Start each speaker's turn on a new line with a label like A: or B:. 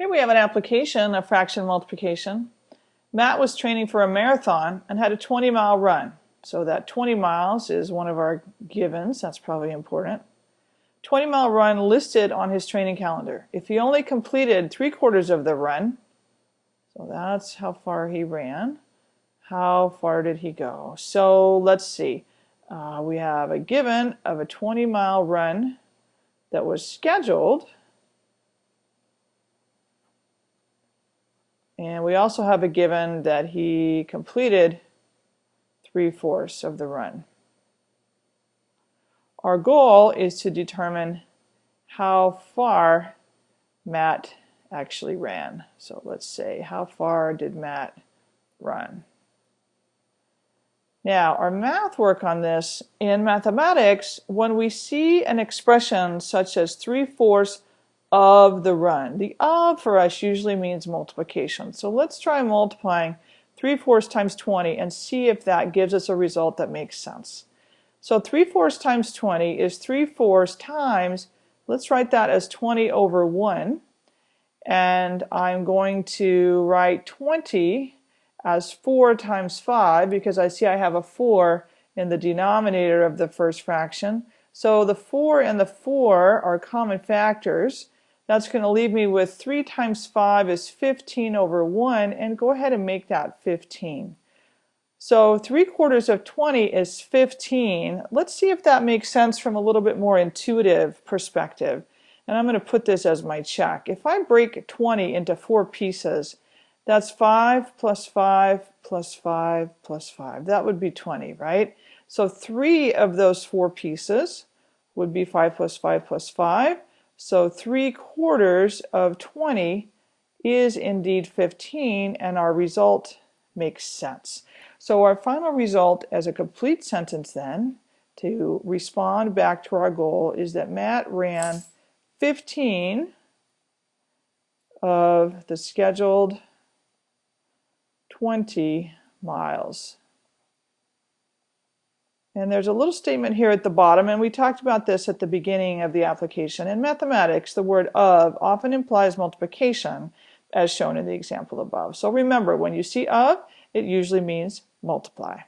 A: Here we have an application of fraction multiplication. Matt was training for a marathon and had a 20 mile run. So that 20 miles is one of our givens. That's probably important. 20 mile run listed on his training calendar. If he only completed three quarters of the run, so that's how far he ran, how far did he go? So let's see. Uh, we have a given of a 20 mile run that was scheduled And we also have a given that he completed three-fourths of the run. Our goal is to determine how far Matt actually ran. So let's say, how far did Matt run? Now, our math work on this, in mathematics, when we see an expression such as three-fourths of the run. The of for us usually means multiplication. So let's try multiplying 3 fourths times 20 and see if that gives us a result that makes sense. So 3 fourths times 20 is 3 fourths times, let's write that as 20 over 1. And I'm going to write 20 as 4 times 5 because I see I have a 4 in the denominator of the first fraction. So the 4 and the 4 are common factors. That's going to leave me with 3 times 5 is 15 over 1, and go ahead and make that 15. So 3 quarters of 20 is 15. Let's see if that makes sense from a little bit more intuitive perspective. And I'm going to put this as my check. If I break 20 into four pieces, that's 5 plus 5 plus 5 plus 5. That would be 20, right? So three of those four pieces would be 5 plus 5 plus 5. So 3 quarters of 20 is indeed 15 and our result makes sense. So our final result as a complete sentence then to respond back to our goal is that Matt ran 15 of the scheduled 20 miles. And there's a little statement here at the bottom, and we talked about this at the beginning of the application. In mathematics, the word of often implies multiplication, as shown in the example above. So remember, when you see of, it usually means multiply.